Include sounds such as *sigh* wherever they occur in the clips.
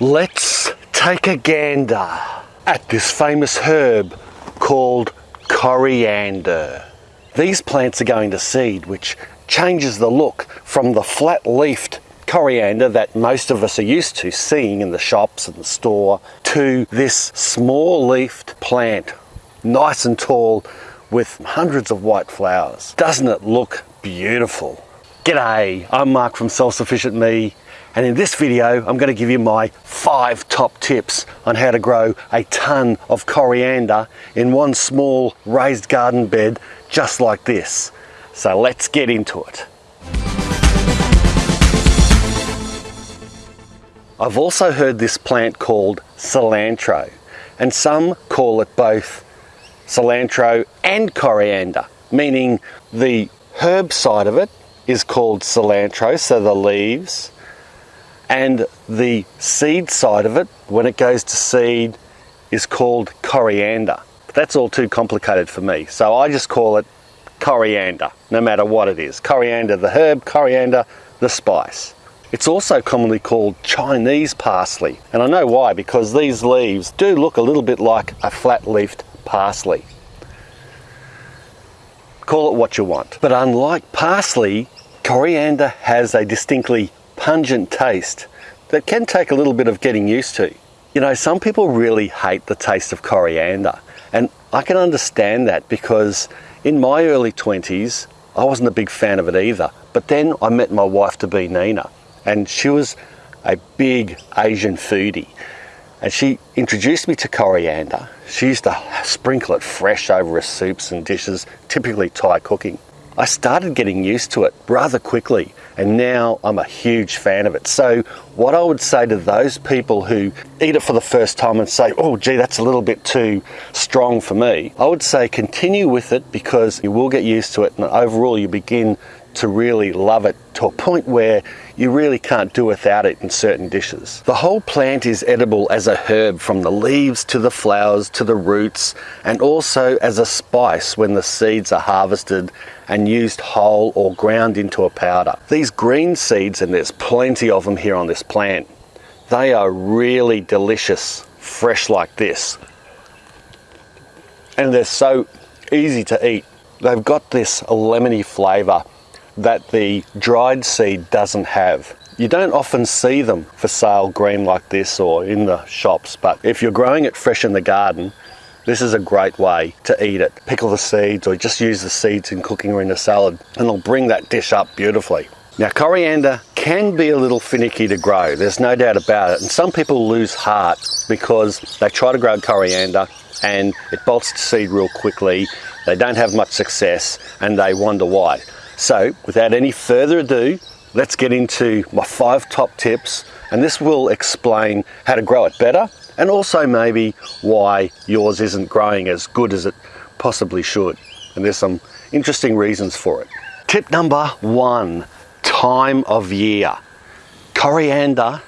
Let's take a gander at this famous herb called coriander. These plants are going to seed, which changes the look from the flat-leafed coriander that most of us are used to seeing in the shops and the store to this small-leafed plant, nice and tall with hundreds of white flowers. Doesn't it look beautiful? G'day, I'm Mark from Self Sufficient Me and in this video I'm going to give you my five top tips on how to grow a ton of coriander in one small raised garden bed just like this. So let's get into it. I've also heard this plant called cilantro and some call it both cilantro and coriander meaning the herb side of it is called cilantro, so the leaves, and the seed side of it, when it goes to seed, is called coriander. But that's all too complicated for me, so I just call it coriander, no matter what it is. Coriander the herb, coriander the spice. It's also commonly called Chinese parsley, and I know why, because these leaves do look a little bit like a flat-leafed parsley. Call it what you want. But unlike parsley, coriander has a distinctly pungent taste that can take a little bit of getting used to. You know, some people really hate the taste of coriander, and I can understand that because in my early 20s, I wasn't a big fan of it either. But then I met my wife to be Nina, and she was a big Asian foodie. And she introduced me to coriander. She used to sprinkle it fresh over her soups and dishes, typically Thai cooking. I started getting used to it rather quickly and now I'm a huge fan of it. So what I would say to those people who eat it for the first time and say, oh gee, that's a little bit too strong for me, I would say continue with it because you will get used to it and overall you begin to really love it to a point where you really can't do without it in certain dishes. The whole plant is edible as a herb from the leaves to the flowers to the roots and also as a spice when the seeds are harvested and used whole or ground into a powder. These green seeds, and there's plenty of them here on this plant, they are really delicious fresh like this. And they're so easy to eat. They've got this lemony flavour that the dried seed doesn't have. You don't often see them for sale green like this or in the shops, but if you're growing it fresh in the garden, this is a great way to eat it. Pickle the seeds or just use the seeds in cooking or in a salad and it'll bring that dish up beautifully. Now coriander can be a little finicky to grow, there's no doubt about it. And some people lose heart because they try to grow coriander and it bolts to seed real quickly, they don't have much success and they wonder why. So without any further ado, let's get into my five top tips and this will explain how to grow it better and also maybe why yours isn't growing as good as it possibly should. And there's some interesting reasons for it. Tip number one, time of year. Coriander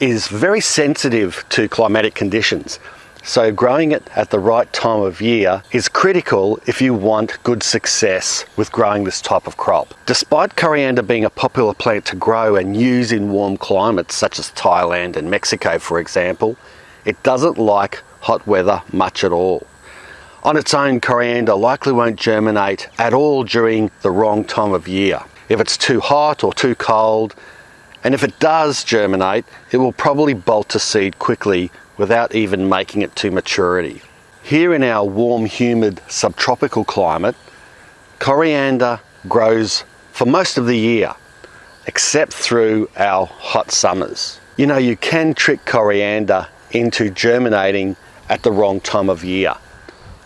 is very sensitive to climatic conditions. So growing it at the right time of year is critical if you want good success with growing this type of crop. Despite coriander being a popular plant to grow and use in warm climates such as Thailand and Mexico for example, it doesn't like hot weather much at all. On its own, coriander likely won't germinate at all during the wrong time of year. If it's too hot or too cold, and if it does germinate, it will probably bolt to seed quickly without even making it to maturity. Here in our warm, humid, subtropical climate, coriander grows for most of the year, except through our hot summers. You know, you can trick coriander into germinating at the wrong time of year.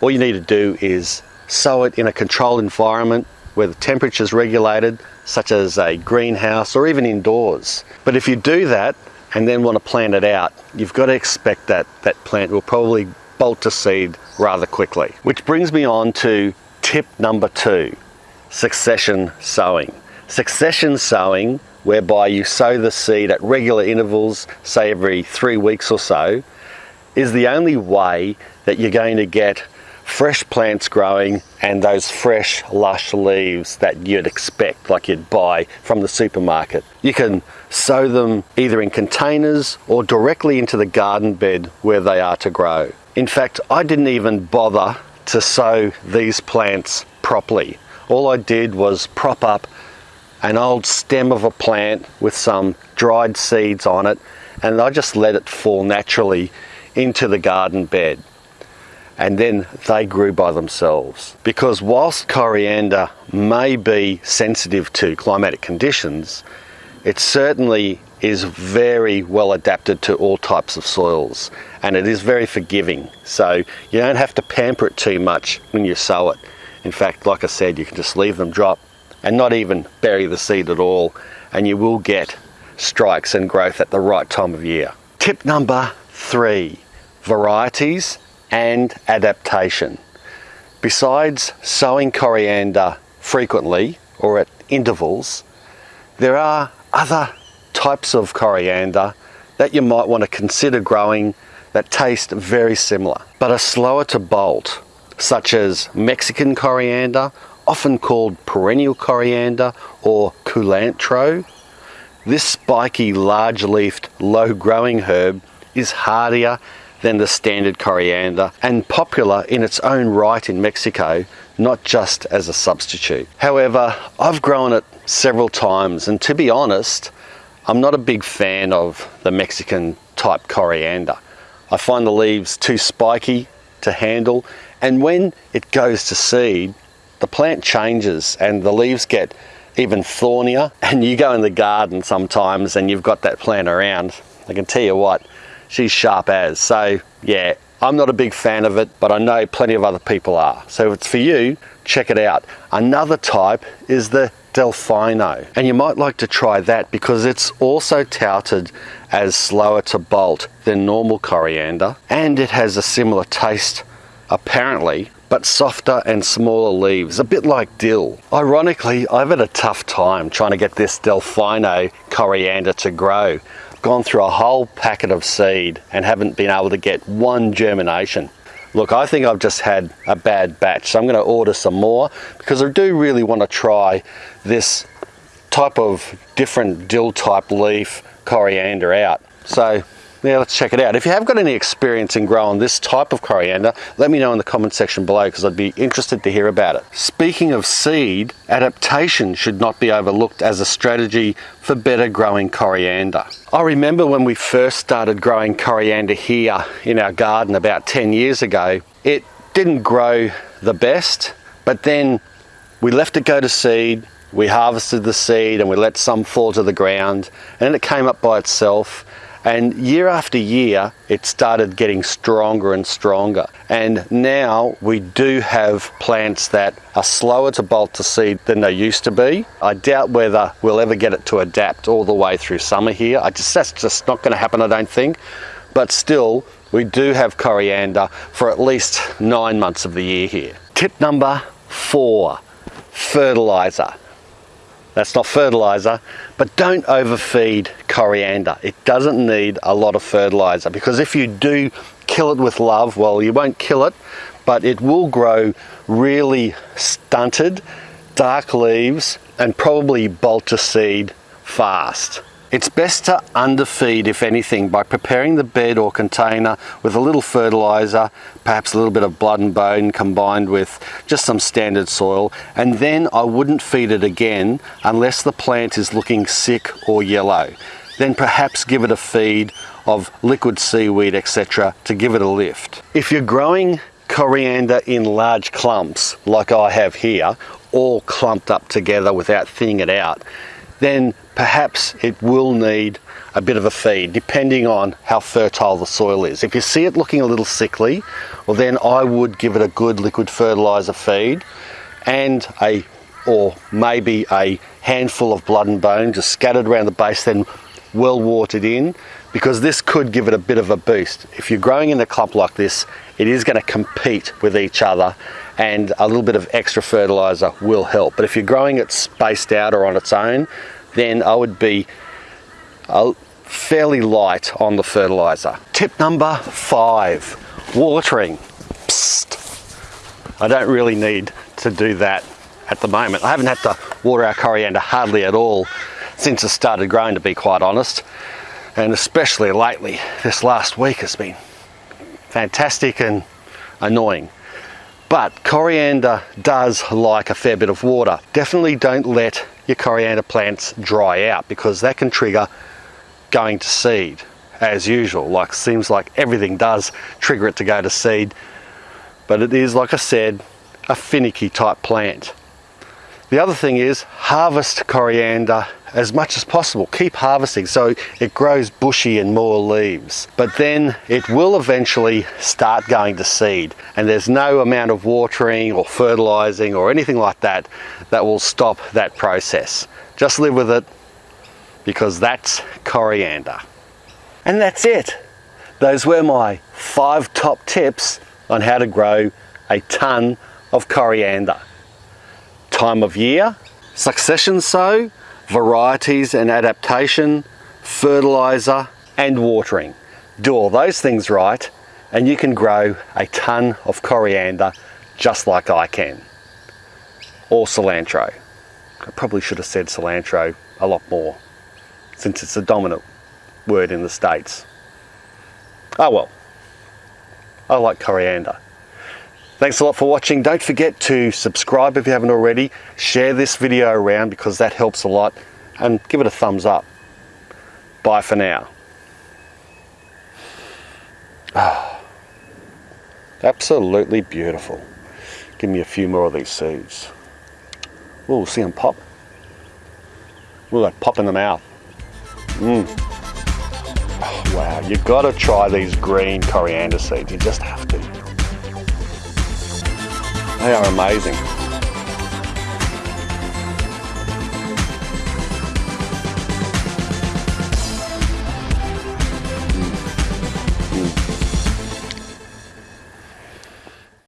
All you need to do is sow it in a controlled environment where the temperature is regulated, such as a greenhouse or even indoors. But if you do that, and then want to plant it out, you've got to expect that that plant will probably bolt to seed rather quickly. Which brings me on to tip number two, succession sowing. Succession sowing, whereby you sow the seed at regular intervals, say every three weeks or so, is the only way that you're going to get fresh plants growing and those fresh, lush leaves that you'd expect, like you'd buy from the supermarket. You can sow them either in containers or directly into the garden bed where they are to grow. In fact, I didn't even bother to sow these plants properly. All I did was prop up an old stem of a plant with some dried seeds on it and I just let it fall naturally into the garden bed and then they grew by themselves. Because whilst coriander may be sensitive to climatic conditions, it certainly is very well adapted to all types of soils and it is very forgiving. So you don't have to pamper it too much when you sow it. In fact, like I said, you can just leave them drop and not even bury the seed at all and you will get strikes and growth at the right time of year. Tip number three, varieties and adaptation. Besides sowing coriander frequently or at intervals, there are other types of coriander that you might want to consider growing that taste very similar but are slower to bolt, such as Mexican coriander, often called perennial coriander or culantro. This spiky, large-leafed, low-growing herb is hardier than the standard coriander and popular in its own right in Mexico, not just as a substitute. However, I've grown it several times and to be honest, I'm not a big fan of the Mexican type coriander. I find the leaves too spiky to handle and when it goes to seed, the plant changes and the leaves get even thornier and you go in the garden sometimes and you've got that plant around. I can tell you what, she's sharp as. So yeah, I'm not a big fan of it, but I know plenty of other people are. So if it's for you, check it out. Another type is the Delfino, and you might like to try that because it's also touted as slower to bolt than normal coriander, and it has a similar taste, apparently, but softer and smaller leaves, a bit like dill. Ironically, I've had a tough time trying to get this Delfino coriander to grow gone through a whole packet of seed and haven't been able to get one germination. Look, I think I've just had a bad batch, so I'm going to order some more because I do really want to try this type of different dill type leaf coriander out. So yeah, let's check it out. If you have got any experience in growing this type of coriander, let me know in the comment section below because I'd be interested to hear about it. Speaking of seed, adaptation should not be overlooked as a strategy for better growing coriander. I remember when we first started growing coriander here in our garden about 10 years ago, it didn't grow the best, but then we left it go to seed, we harvested the seed and we let some fall to the ground and it came up by itself and year after year, it started getting stronger and stronger. And now we do have plants that are slower to bolt to seed than they used to be. I doubt whether we'll ever get it to adapt all the way through summer here. I just, that's just not going to happen, I don't think. But still, we do have coriander for at least nine months of the year here. Tip number four, fertilizer. That's not fertilizer, but don't overfeed coriander. It doesn't need a lot of fertilizer because if you do kill it with love, well, you won't kill it, but it will grow really stunted, dark leaves, and probably bolt to seed fast. It's best to underfeed, if anything, by preparing the bed or container with a little fertilizer, perhaps a little bit of blood and bone combined with just some standard soil, and then I wouldn't feed it again unless the plant is looking sick or yellow. Then perhaps give it a feed of liquid seaweed, etc., to give it a lift. If you're growing coriander in large clumps, like I have here, all clumped up together without thinning it out, then perhaps it will need a bit of a feed depending on how fertile the soil is. If you see it looking a little sickly, well then I would give it a good liquid fertilizer feed and a or maybe a handful of blood and bone just scattered around the base then well watered in because this could give it a bit of a boost. If you're growing in a clump like this, it is going to compete with each other and a little bit of extra fertilizer will help. But if you're growing it spaced out or on its own, then I would be uh, fairly light on the fertilizer. Tip number five, watering. Psst. I don't really need to do that at the moment. I haven't had to water our coriander hardly at all since it started growing to be quite honest and especially lately this last week has been fantastic and annoying. But coriander does like a fair bit of water. Definitely don't let your coriander plants dry out because that can trigger going to seed as usual. Like seems like everything does trigger it to go to seed. But it is like I said a finicky type plant the other thing is harvest coriander as much as possible. Keep harvesting so it grows bushy and more leaves. But then it will eventually start going to seed and there's no amount of watering or fertilizing or anything like that that will stop that process. Just live with it because that's coriander. And that's it. Those were my five top tips on how to grow a ton of coriander time of year, succession sow, varieties and adaptation, fertilizer and watering. Do all those things right and you can grow a ton of coriander just like I can. Or cilantro. I probably should have said cilantro a lot more since it's a dominant word in the States. Oh well, I like coriander. Thanks a lot for watching. Don't forget to subscribe if you haven't already. Share this video around because that helps a lot. And give it a thumbs up. Bye for now. Oh, *sighs* absolutely beautiful. Give me a few more of these seeds. Oh, see them pop. Look that pop in the mouth. Mmm. Oh, wow, you've got to try these green coriander seeds. You just have to. They are amazing.